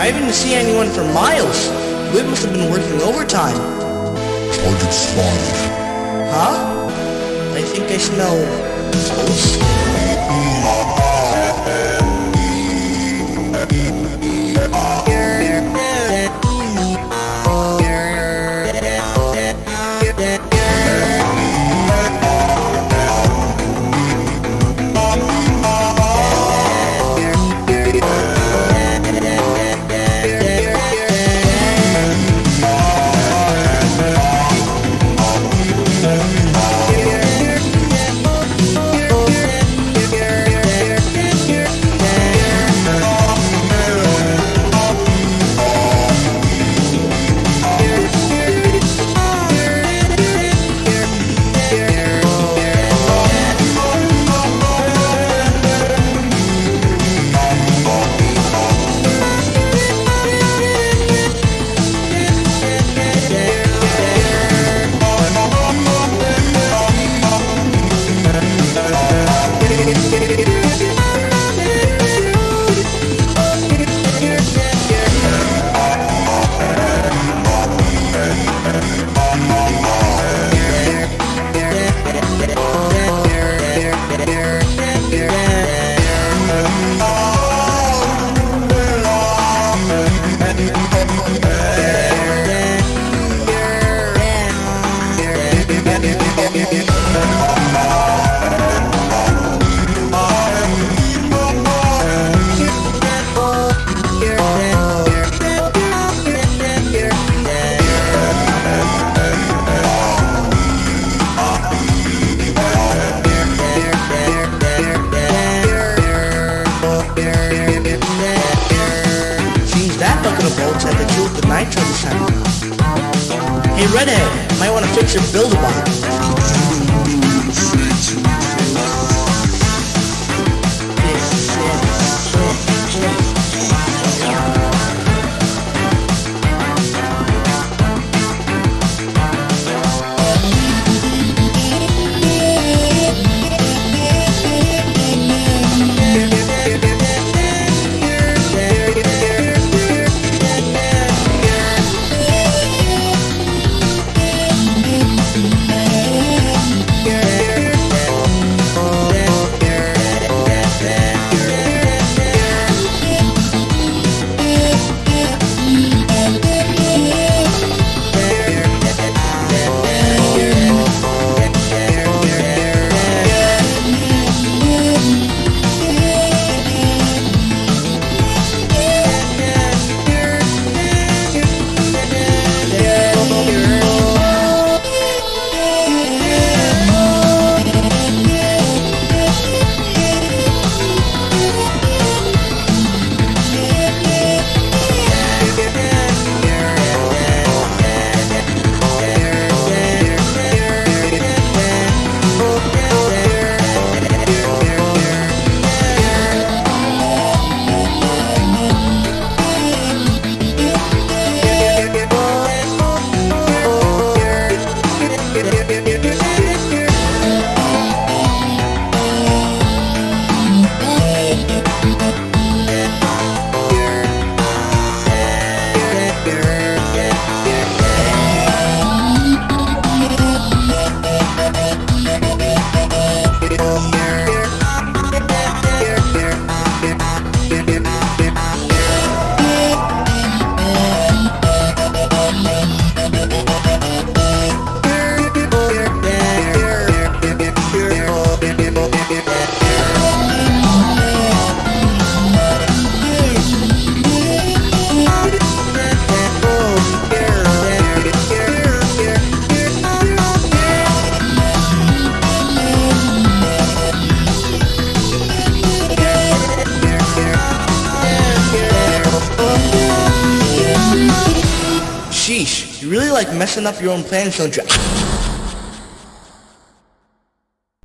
I haven't seen anyone for miles. We must have been working overtime. Target spotted. Huh? I think I smell to do with the. Hey Redhead, might want to fix your build-a-bot. You really like messing up your own plans, don't you?